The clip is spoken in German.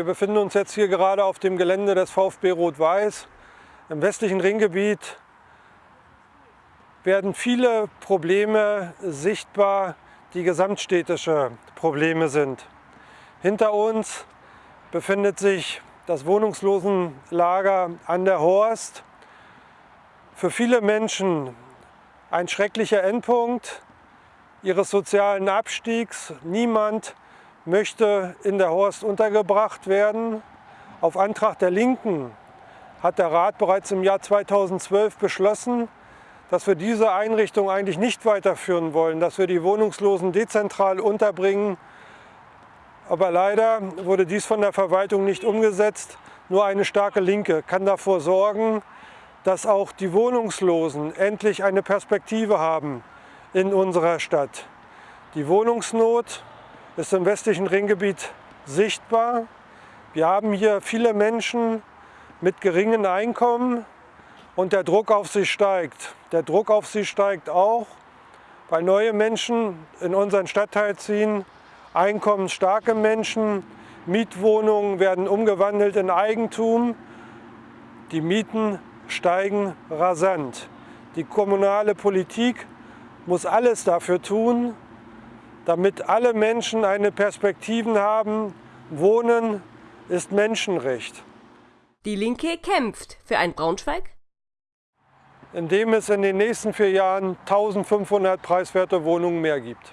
Wir befinden uns jetzt hier gerade auf dem Gelände des VfB Rot-Weiß. Im westlichen Ringgebiet werden viele Probleme sichtbar, die gesamtstädtische Probleme sind. Hinter uns befindet sich das Wohnungslosenlager an der Horst. Für viele Menschen ein schrecklicher Endpunkt ihres sozialen Abstiegs. Niemand möchte in der Horst untergebracht werden. Auf Antrag der Linken hat der Rat bereits im Jahr 2012 beschlossen, dass wir diese Einrichtung eigentlich nicht weiterführen wollen, dass wir die Wohnungslosen dezentral unterbringen. Aber leider wurde dies von der Verwaltung nicht umgesetzt. Nur eine starke Linke kann davor sorgen, dass auch die Wohnungslosen endlich eine Perspektive haben in unserer Stadt. Die Wohnungsnot ist im westlichen Ringgebiet sichtbar. Wir haben hier viele Menschen mit geringen Einkommen, und der Druck auf sie steigt. Der Druck auf sie steigt auch, weil neue Menschen in unseren Stadtteil ziehen, einkommensstarke Menschen, Mietwohnungen werden umgewandelt in Eigentum, die Mieten steigen rasant. Die kommunale Politik muss alles dafür tun, damit alle Menschen eine Perspektive haben. Wohnen ist Menschenrecht. Die Linke kämpft für ein Braunschweig, indem es in den nächsten vier Jahren 1500 preiswerte Wohnungen mehr gibt.